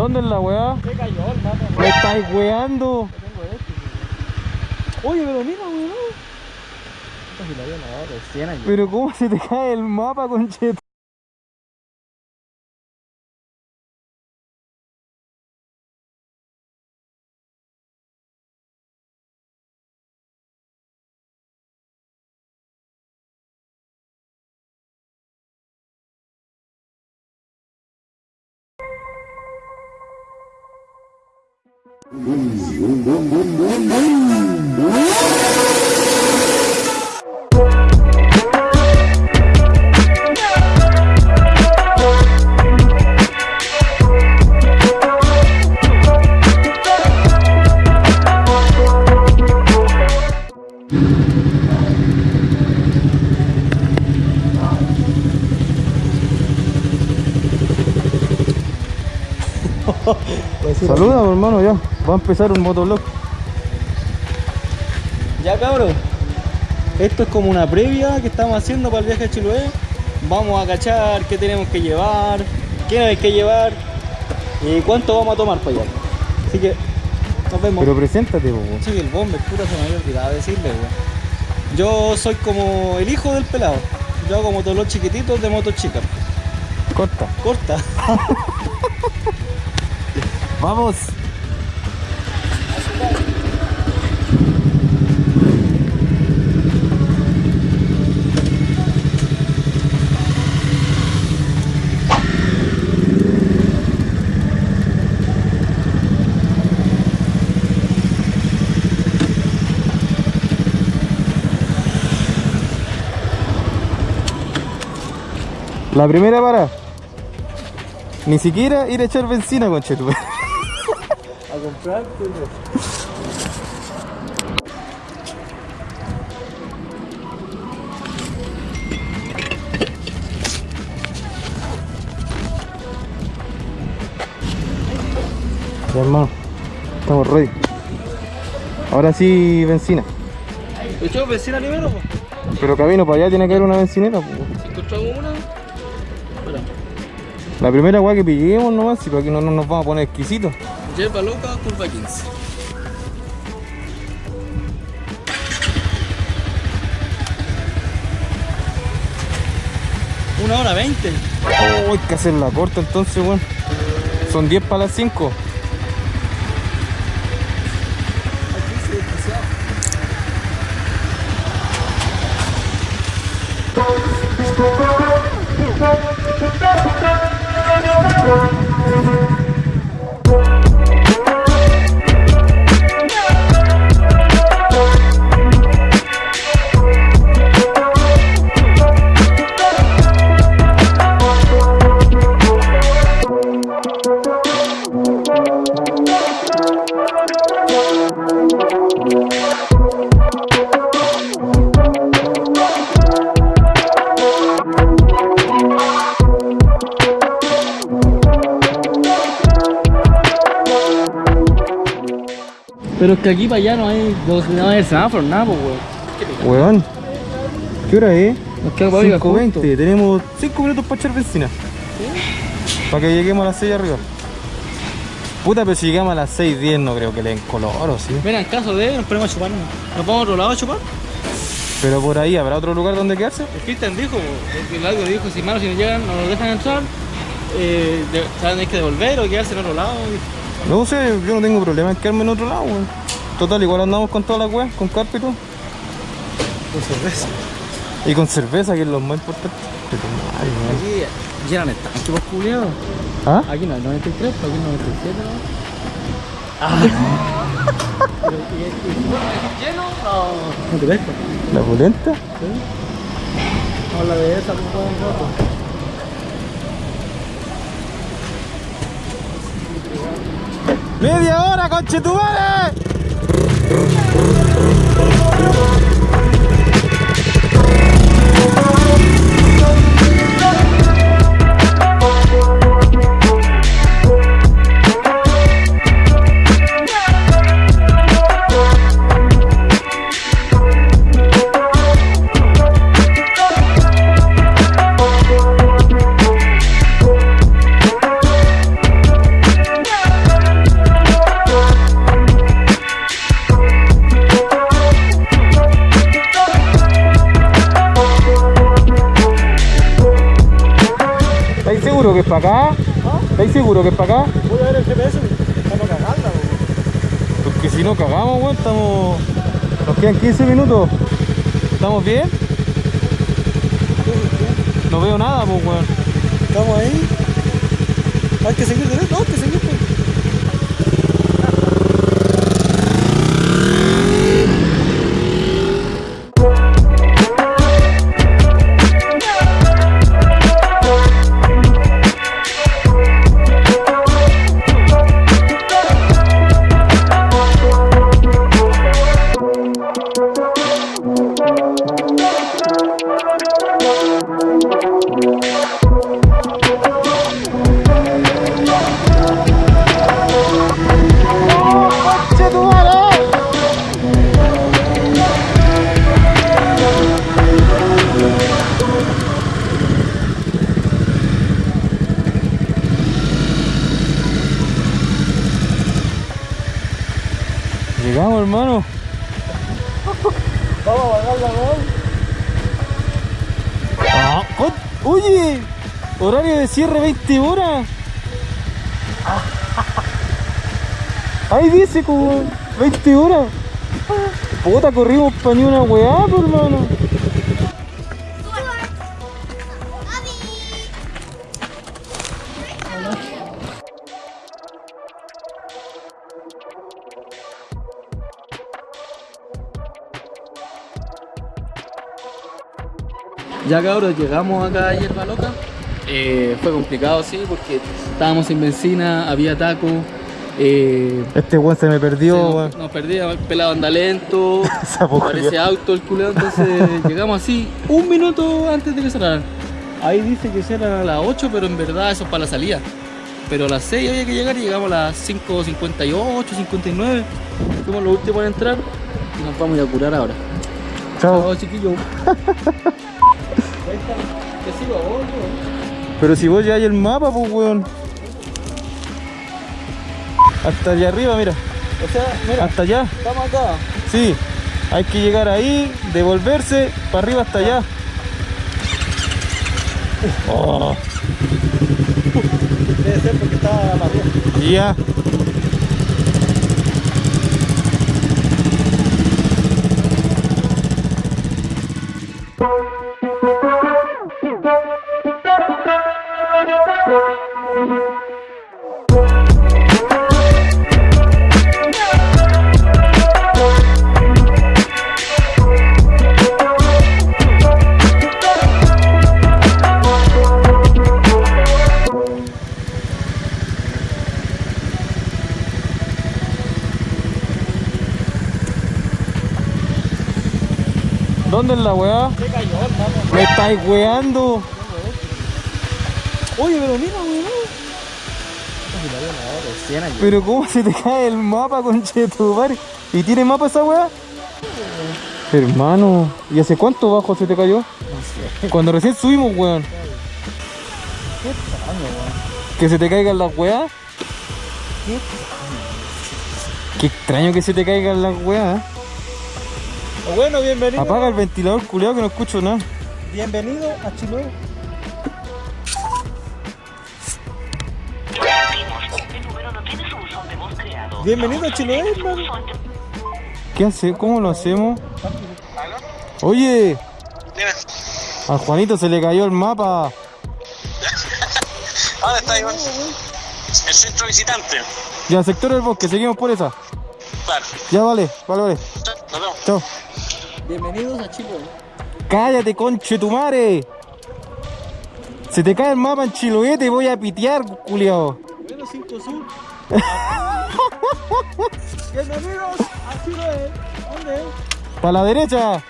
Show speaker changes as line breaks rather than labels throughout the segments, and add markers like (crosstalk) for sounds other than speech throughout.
¿Dónde es la weá?
Se cayó mapa.
Me estáis weando.
Oye, pero mira, weón.
Pero ¿cómo se te cae el mapa, conchet? Saluda, hermano, ya. Va a empezar un motovlog.
Ya cabrón, esto es como una previa que estamos haciendo para el viaje a Chiloé. Vamos a cachar qué tenemos que llevar, qué no hay que llevar y cuánto vamos a tomar para allá. Así que nos vemos.
Pero preséntate, weón.
Sí, el bomber, puta, se me había olvidado decirle, weón. Yo soy como el hijo del pelado. Yo hago todos los chiquititos de moto chica.
Corta.
Corta. (laughs)
Vamos. La primera para. Ni siquiera ir a echar benzina, conchetu.
A comprar,
Ya, hermano. Estamos ready. Ahora sí, benzina.
¿Echamos vecina primero?
Pero camino para allá tiene que haber una bencinera.
Si encontramos una.
La primera weá que pillemos nomás, si para que no, no nos vamos a poner exquisitos.
Yerba loca, curva 15. Una hora 20.
Oh, hay que hacer la corta entonces, weón. Son 10 para las 5.
Pero es que aquí para allá no hay, no, no hay semáforo, nada, pues, weón.
Weón. ¿Qué hora es?
Nos queda para arriba,
5.20. Tenemos 5 minutos para echar benzina. Para que lleguemos a las 6 arriba. Puta, pero si llegamos a las 6.10 no creo que le den color, ¿o sí?
Mira, en caso de, nos ponemos a chupar. ¿Nos vamos a otro lado a chupar?
Pero por ahí, ¿habrá otro lugar donde quedarse?
El Cristian dijo, el algo dijo, si malos si nos llegan, no nos dejan entrar, eh, de, que devolver o quedarse en otro lado.
No sé, yo no tengo problema en quedarme en otro lado, weón. Total, igual andamos con todas las weas, con todo.
Con cerveza.
Y con cerveza, que es lo más importante. Ay.
Aquí llenan el tanque, pues, culiado.
¿Ah?
Aquí no hay 93, pero aquí 97, ¿no? Ah. Pero, ¿y, y, y, lleno? No.
¿La
de esa, pues, un rato.
¡Media hora, conchetumare! Brrrr, brrrr, brrrr. Que es para acá? ¿Estáis seguro que es para acá?
Voy a ver el GPS, estamos cagando,
Porque si no cagamos, weón, estamos... Nos quedan 15 minutos. ¿Estamos bien? No veo nada, pues, weón.
Estamos ahí. Hay que seguir derecho, no, hay que seguir.
Cierre 20 horas. Ahí dice como 20 horas. Puta, corrimos pa' ni una weá, hermano.
Ya cabros, llegamos acá a Hierba Loca. Eh, fue complicado, sí, porque estábamos sin benzina, había taco. Eh,
Este weón se me
se
perdió,
nos, nos perdía, el pelado anda lento, (laughs) parece auto el culeo, entonces (laughs) llegamos así un minuto antes de que cerraran. Ahí dice que cierran a las 8, pero en verdad eso es para la salida. Pero a las 6 había que llegar y llegamos a las 5.58, 59. Fuimos los últimos en entrar y nos vamos a a curar ahora.
Chao.
Chao, chiquillo. (laughs) ¿Qué sigo a vos, yo?
Pero si vos ya hay el mapa, pues, weón. Hasta allá arriba, mira.
O sea, mira,
Hasta allá.
estamos acá.
Sí. Hay que llegar ahí, devolverse, para arriba hasta allá. Oh,
Debe ser porque estaba para arriba.
ya. Me estáis weando.
Oye, pero mira, weón.
Pero ¿cómo se te cae el mapa, conchetumare? ¿Y tiene mapa esa weá? Hermano, ¿y hace cuánto bajo se te cayó?
No sé.
Cuando recién subimos, weón.
Qué extraño, weón.
Que se te caigan las weas.
Qué
Qué extraño que se te caigan las weas. ¿Eh?
Bueno, bienvenido.
Apaga el ventilador culeado que no escucho nada.
Bienvenido a Chiloé. Bienvenido a Chiloé, hermano.
¿Qué hace? ¿Cómo lo hacemos? Oye, a Juanito se le cayó el mapa. (laughs)
¿Dónde está Iván? El centro visitante.
Ya, sector del bosque, seguimos por esa.
Claro.
Ya vale, vale, vale.
Nos vemos.
Chao.
Bienvenidos a Chiloé.
Cállate, conche tu madre. Se te cae el mapa en Chiloé, te voy a pitear, culiao.
Bueno, 5 Sur. (laughs) Bienvenidos a Chiloé. ¿Dónde?
Para la derecha.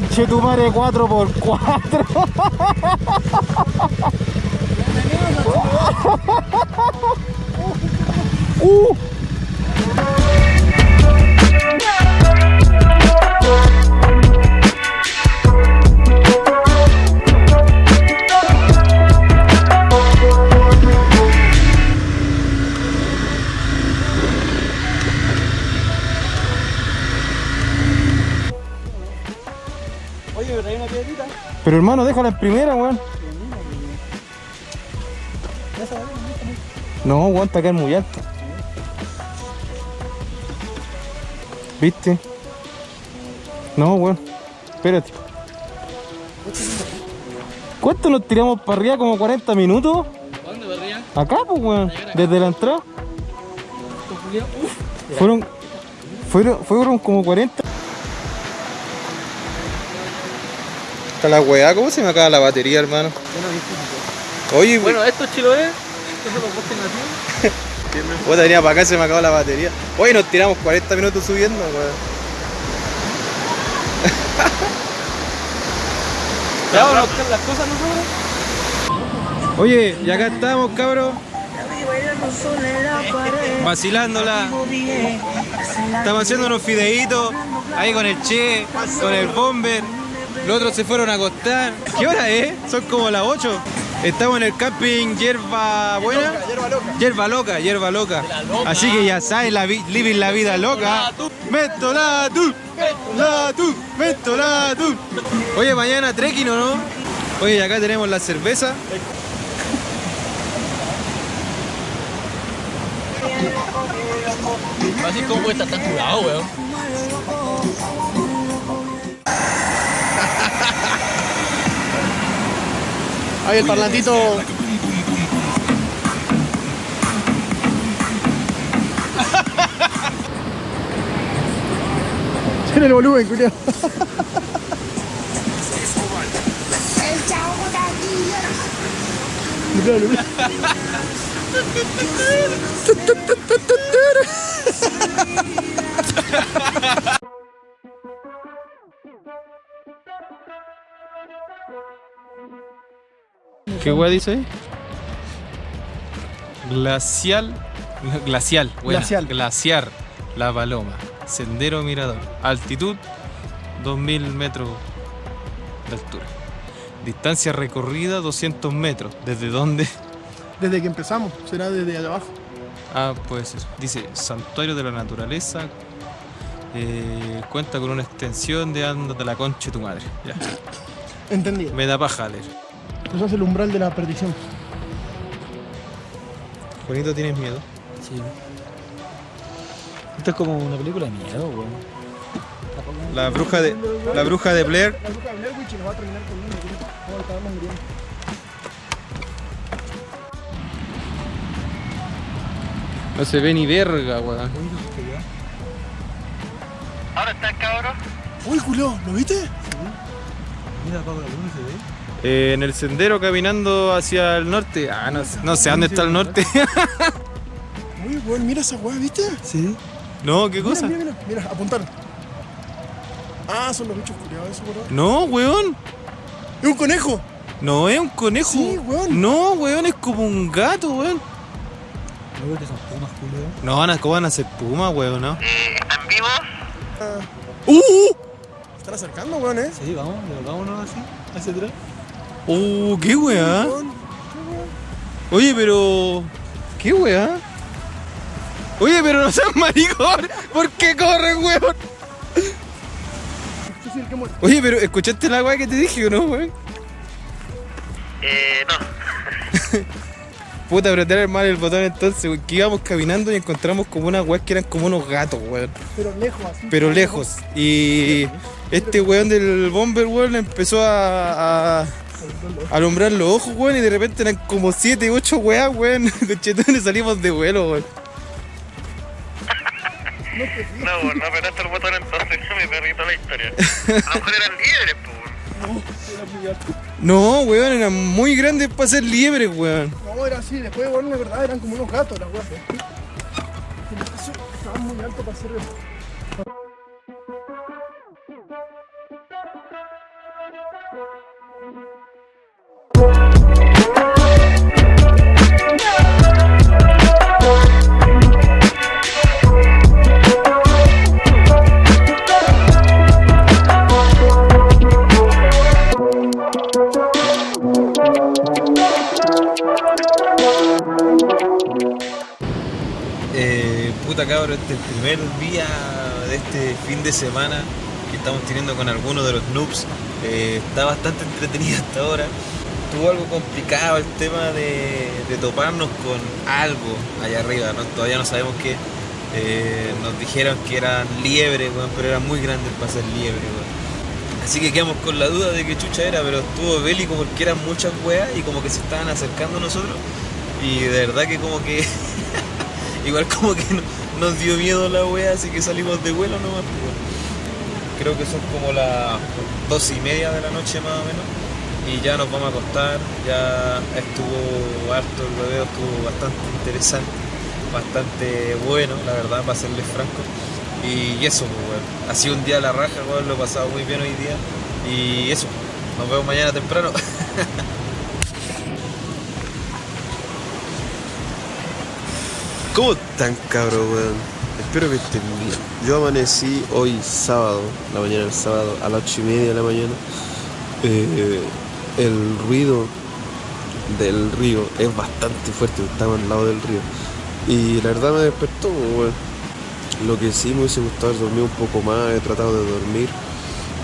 Conche tu madre 4x4. Uh. Pero hermano, déjala en primera, weón. No, weón, está acá es muy alto. ¿Viste? No, weón. Espérate. ¿Cuánto nos tiramos para arriba? ¿Como 40 minutos?
¿Dónde para arriba?
Acá, pues, weón. Desde la entrada. Fueron, fueron, fueron como 40. La weá, ¿cómo se me acaba la batería, hermano? Oye,
Bueno, esto es Chiloé. Estos son los postes nativos.
Puta, venía para acá y se me acabó la batería. Oye, nos tiramos 40 minutos subiendo, weón. (laughs)
¿Ya vamos a buscar las cosas nosotros?
Oye, y acá estamos, cabros. Vacilándola. Estamos haciendo unos fideitos ahí con el Che, con el Bomber. Los otros se fueron a acostar. ¿Qué hora es? Son como las 8. Estamos en el camping Yerba Buena. Yerba Loca, Yerba Loca. Así que ya sabes, la vi- living la vida loca. Mentolatu, Mentolatu, Mentolatu. Oye, mañana trekking o no? Oye, acá tenemos la cerveza.
Así como puede estar tan curado, weón.
Ahí el parlantito. (laughs) Tiene el volumen, culiao. (laughs) (laughs)
¿Qué weá dice ahí? Glacial. Glacial. buena.
Glacial.
Glaciar. La Paloma. Sendero Mirador. Altitud 2000 metros de altura. Distancia recorrida 200 metros. ¿Desde dónde?
Desde que empezamos, será desde allá abajo.
Ah, puede ser. Dice Santuario de la Naturaleza. eh, cuenta con una extensión de anda de la concha de tu madre. Ya.
Entendido.
Me da paja leer.
Eso es el umbral de la perdición.
Juanito, ¿tienes miedo?
Sí. Esto es como una película de miedo, weón.
La bruja de, la bruja de Blair
La bruja de Blair Witch nos va a terminar comiendo. No, estábamos muriendo.
No se ve ni verga, weón.
Ahora están cabros.
Uy, culo, ¿lo viste?
Eh, en el sendero caminando hacia el norte. Ah, no, sé- no sé dónde está el norte. (laughs)
Muy bueno, mira esa weá, ¿viste?
sí. No, ¿qué
Mira,
cosa?
mira, mira, mira, apuntaron. Ah, son los bichos culiados, eso, weón.
No, weón.
¡Es un conejo!
No es un conejo.
Sí, weón.
No, weón, es como un gato, weón.
No veo que son pumas.
No van a, ¿cómo van a ser puma, weón, no?
Eh, ¿Están vivos?
¡Uh!
Están acercando, weón, ¿eh?
Sí, vamos, vámonos así, hacia atrás.
¡Uh! ¿Qué weá?
Weón.
Oye, pero. ¿Qué weá? Oye, pero no seas maricón. ¿Por qué corren, weón? Oye, pero ¿escuchaste la weá que te dije o no, weón?
Eh, no. (laughs)
Puta, apretar mal el botón entonces, weón, que íbamos caminando y encontramos como unas weas que eran como unos gatos, weón.
Pero lejos, así.
Pero lejos. Y este weón del bomber, weón, empezó a, a alumbrar los ojos, weón, y de repente eran como 7, 8 weas, weón. (laughs) De chetones salimos de vuelo, weón.
No, no apretaste el botón entonces, (laughs) mi perrito la historia. A lo mejor eran líderes, pues.
No, weón, eran muy grandes para ser liebres, weón.
No, era así. Después, weón, de verdad, eran como unos gatos las weas. Estaban muy altos para ser.
Eh, puta cabrón, este es el primer día de este fin de semana que estamos teniendo con algunos de los noobs Eh, está bastante entretenida hasta ahora. Estuvo algo complicado el tema de, toparnos con algo allá arriba, ¿no? todavía no sabemos qué. Eh, nos dijeron que eran liebres, weón, pero eran muy grandes para ser liebres. weón. Así que quedamos con la duda de qué chucha era, pero estuvo bélico porque eran muchas weas y como que se estaban acercando a nosotros. Y de verdad que como que (laughs) igual como que no- nos dio miedo la wea, así que salimos de vuelo nomás. pues, weón. Creo que son como las dos y media de la noche más o menos. Y ya nos vamos a acostar, ya estuvo harto el rodeo, estuvo bastante interesante, bastante bueno, la verdad, para serles franco. Y eso, pues, weón. Ha sido un día a la raja, weón, lo he pasado muy bien hoy día. Y eso, nos vemos mañana temprano. (laughs)
¿Cómo están, cabrón, weón? Espero que estén bien. Yo amanecí hoy sábado, la mañana del sábado, a las ocho y media de la mañana. Eh, el ruido del río es bastante fuerte, estamos al lado del río. Y la verdad me despertó. Lo que sí me hubiese gustado dormir un poco más, he tratado de dormir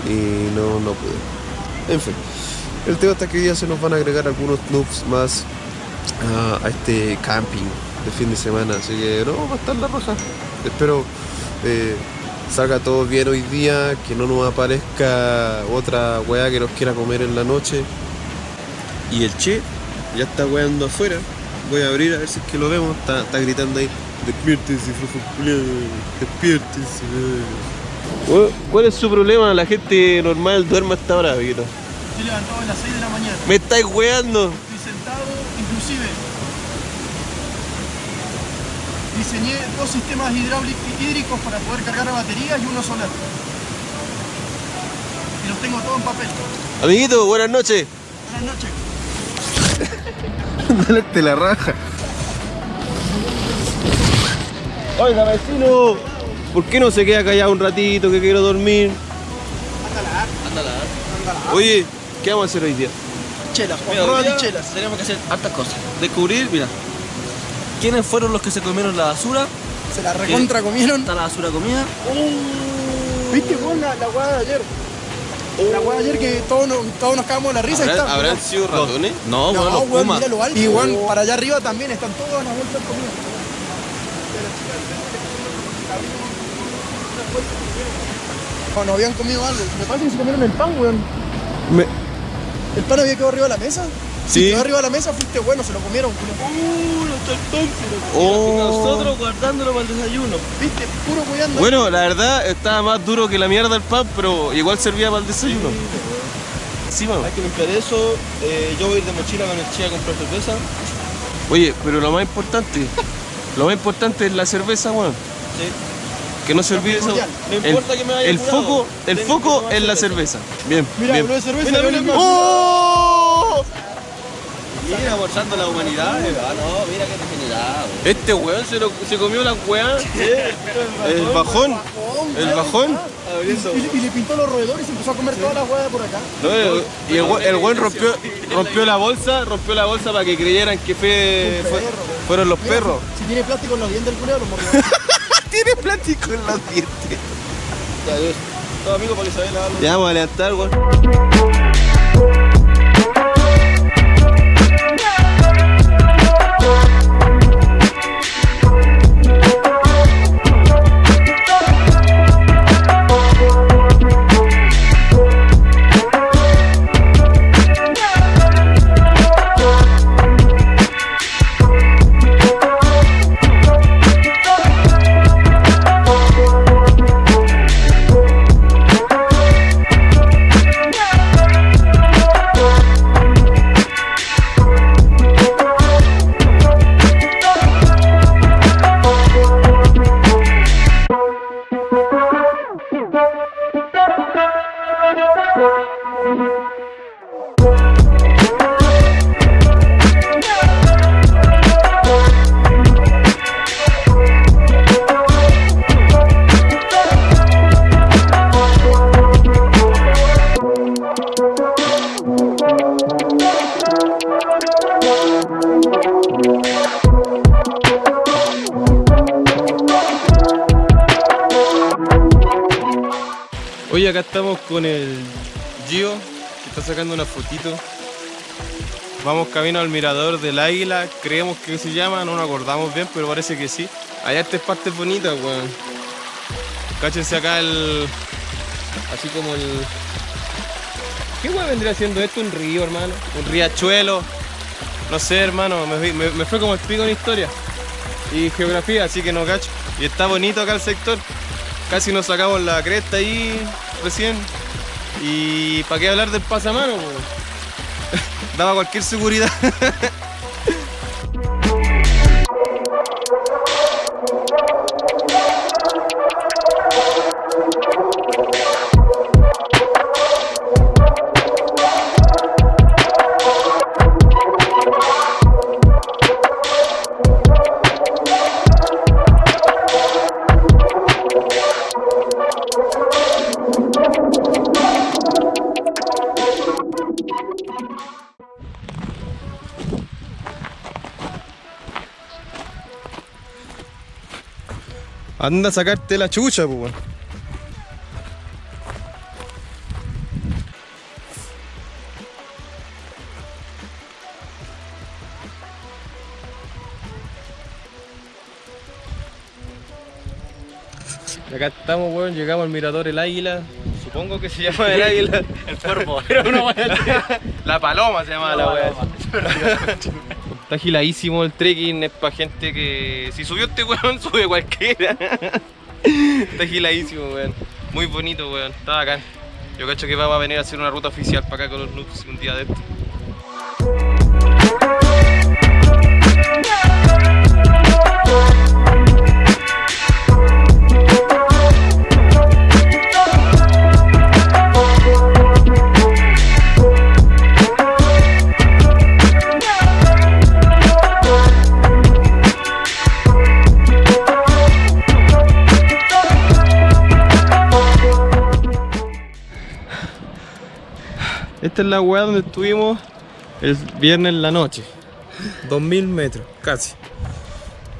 y no, no pude. En fin, el tema está que día se nos van a agregar algunos noobs más a, a este camping de fin de semana, así que no, va a estar la roja. Espero eh, salga todo bien hoy día, que no nos aparezca otra weá que nos quiera comer en la noche. Y el che ya está weando afuera. Voy a abrir a ver si es que lo vemos. Está, está gritando ahí. Despiértense, flojo Despiértense. ¿Cuál es su problema? La gente normal duerme hasta ahora, Vito.
Estoy levantado a las 6 de la mañana.
Me estáis weando.
Estoy sentado, inclusive. Diseñé dos sistemas hidráulicos hídricos para poder cargar baterías y uno solar. Y los tengo todos en papel.
Amiguito, buenas noches.
Buenas noches. (laughs)
Dale te la raja.
Oiga, vecino, ¿por qué no se queda callado un ratito que quiero dormir?
Oye, ¿qué vamos a hacer hoy día?
Chelas,
Mira,
chelas.
Tenemos que hacer hartas cosas. Descubrir, mira, quiénes fueron los que se comieron la basura.
Se la recontra comieron.
Está la basura comida.
¿Viste vos la, la hueá de ayer? La hueá de ayer que todos nos, todos nos cagamos de la risa y está.
¿Habrán sido ratones?
No,
No,
bueno, los
weón, mira lo alto. Y weón, para allá arriba también están todas las vueltas comidas. No, no habían comido algo. Me parece que se comieron el pan, weón.
Me-
El pan había quedado arriba de la mesa.
Sí.
Si quedó arriba de la mesa, fuiste bueno, se lo comieron. culo.
Y nosotros guardándolo para el desayuno.
Viste, puro cuidando.
Bueno, la verdad estaba más duro que la mierda el pan, pero igual servía para el desayuno. Sí, mano.
Hay que limpiar eso. Eh, yo voy a ir de mochila con el chía a comprar cerveza.
Oye, pero lo más importante, (laughs) lo más importante es la cerveza, weón.
Sí.
Que no se olvide eso.
No
El,
importa que me haya
el
curado,
foco, el foco es la
cerveza.
cerveza. Bien,
Mira,
bien.
de cerveza.
Mira, mira,
¡Oh!
Mira, forzando la humanidad. Ah, no, mira qué degenerado.
Este weón se, lo- se comió la weá. El bajón. El bajón.
Y, le- y le pintó los roedores y se empezó a comer toda la hueá por acá.
No, el- y el, we- el weón rompió, rompió la bolsa, rompió la bolsa para que creyeran que fue, fue- fueron los
Mira,
perros.
Si, si tiene plástico en los dientes del culeo, lo mordió. (laughs)
Tiene plástico en los dientes.
Ya, adiós. Todo amigo para Isabel, hágalo.
Ya vamos a levantar, weón. Oye, acá estamos con el Gio,
Está sacando una fotito. Vamos camino al mirador del águila. Creemos que se llama, no nos acordamos bien, pero parece que sí. Hay estas partes bonitas, weón. Cáchense acá el. Así como el. ¿Qué weón vendría siendo esto? Un río, hermano. Un riachuelo. No sé, hermano. Me fue como el pico en historia. Y geografía, así que no cacho. Y está bonito acá el sector. Casi nos sacamos la cresta ahí recién. Y para qué hablar del pasamano, po? (laughs) Daba cualquier seguridad. (laughs) Anda a sacarte la chucha. Y Acá estamos, weón, llegamos al mirador El Águila. Supongo que se llama El Águila. (laughs) El cuervo. (laughs) La paloma se llama la weá. (laughs) Está agiladísimo el trekking, es para gente que. Si subió este weón, (laughs) sube cualquiera. Está agiladísimo, weón. Muy bonito, weón. Está bacán. Yo cacho que vamos a venir a hacer una ruta oficial para acá con los noobs un día de esto. Esta es la weá donde estuvimos el viernes en la noche. 2000 metros, casi.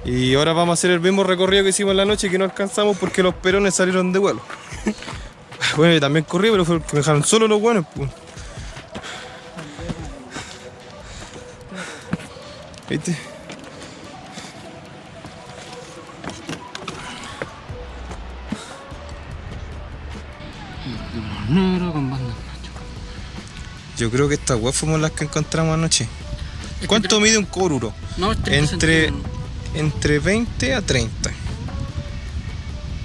Y ahora vamos a hacer el mismo recorrido que hicimos en la noche que no alcanzamos porque los perones salieron de vuelo. (laughs) Bueno, yo también corrí, pero fue porque me dejaron solo los buenos. pues. ¿Viste?
Negro con.
Yo creo que estas weas fuimos las que encontramos anoche. ¿Cuánto mide un coruro?
No,
Entre, entre 20 a 30.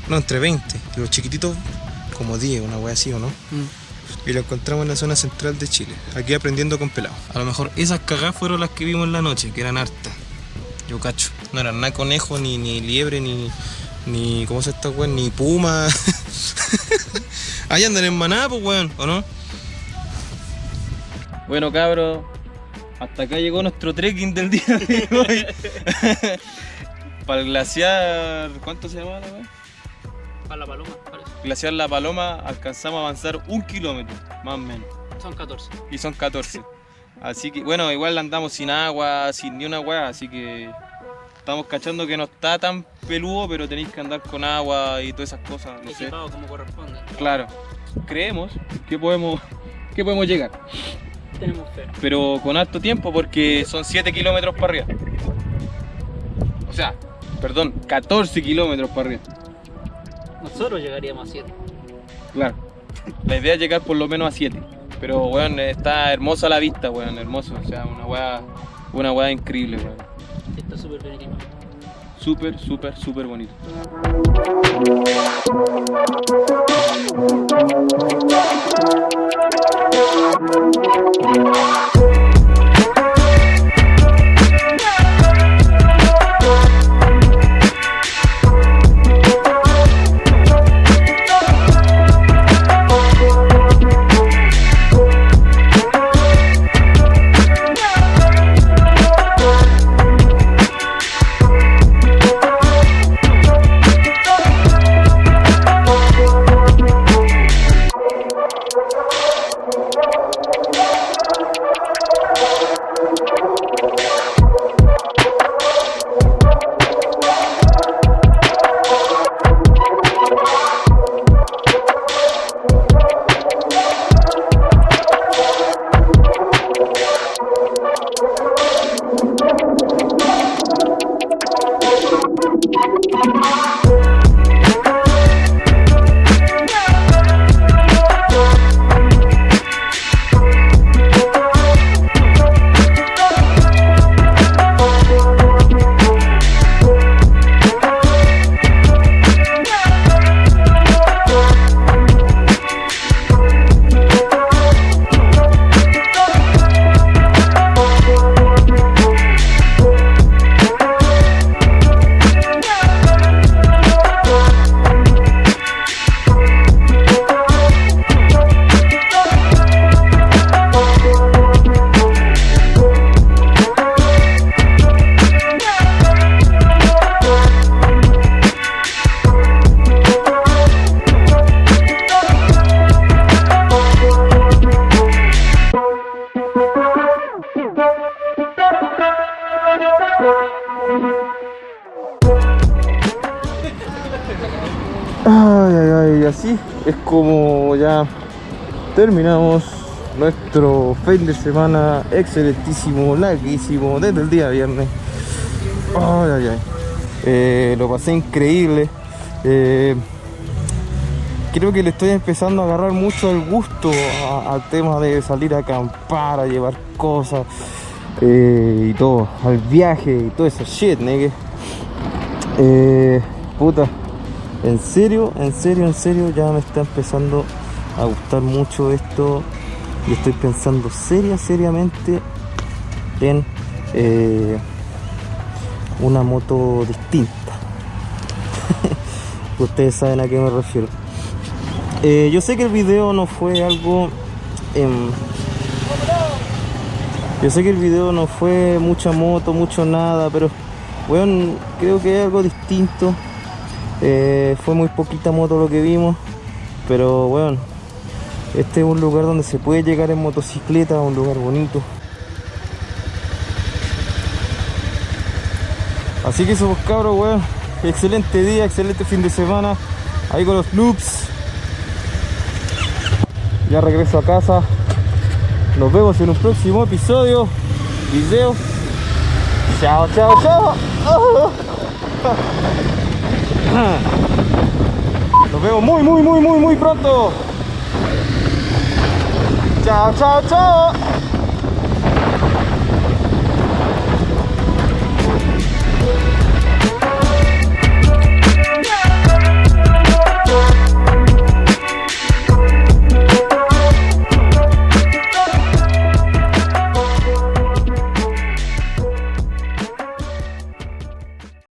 No, entre 20. Y los chiquititos como 10, una wea así o no. Y lo encontramos en la zona central de Chile. Aquí aprendiendo con pelados. A lo mejor esas cagadas fueron las que vimos en la noche, que eran hartas. Yo cacho. No eran nada conejo, ni, ni liebre, ni. ni. ¿Cómo se esta weón? Ni puma. (laughs) Ahí andan en manada, pues weón, ¿o no? Bueno, cabros, hasta acá llegó nuestro trekking del día de hoy. (laughs) Para el glaciar. ¿Cuánto se llama la?
Para la paloma, parece.
Glaciar La Paloma alcanzamos a avanzar un kilómetro, más o menos.
Son 14.
Y son 14. Así que, bueno, igual andamos sin agua, sin ni una weá, así que estamos cachando que no está tan peludo, pero tenéis que andar con agua y todas esas cosas, no sé.
Equipado como corresponde.
Claro, creemos que podemos, que podemos llegar,
Tenemos fe.
pero con alto tiempo porque son 7 kilómetros para arriba. O sea, perdón, 14 kilómetros para arriba.
Nosotros llegaríamos a 7.
Claro. La idea es llegar por lo menos a 7. Pero, weón, está hermosa la vista, weón, hermoso. O sea, una weá, una weá increíble, weón.
Está súper bien equipado
súper, súper, súper bonito. Fin de semana excelentísimo, larguísimo, desde el día viernes. Eh, lo pasé increíble. Eh, creo que le estoy empezando a agarrar mucho el gusto al tema de salir a acampar, a llevar cosas eh, y todo, al viaje y todo eso shit. Eh, puta, en serio, en serio, en serio, ya me está empezando a gustar mucho esto y estoy pensando seria, seriamente en eh, una moto distinta. (laughs) Ustedes saben a qué me refiero. Eh, yo sé que el video no fue algo... em, yo sé que el video no fue mucha moto, mucho nada, pero bueno, creo que es algo distinto. Eh, fue muy poquita moto lo que vimos, pero bueno, este es un lugar donde se puede llegar en motocicleta, un lugar bonito. Así que eso, cabros, weón. Excelente día, excelente fin de semana. Ahí con los noobs. Ya regreso a casa. Nos vemos en un próximo episodio. Video. Chao, chao, chao. (laughs) Nos vemos muy, muy, muy, muy, muy pronto. Chao, chao, chao.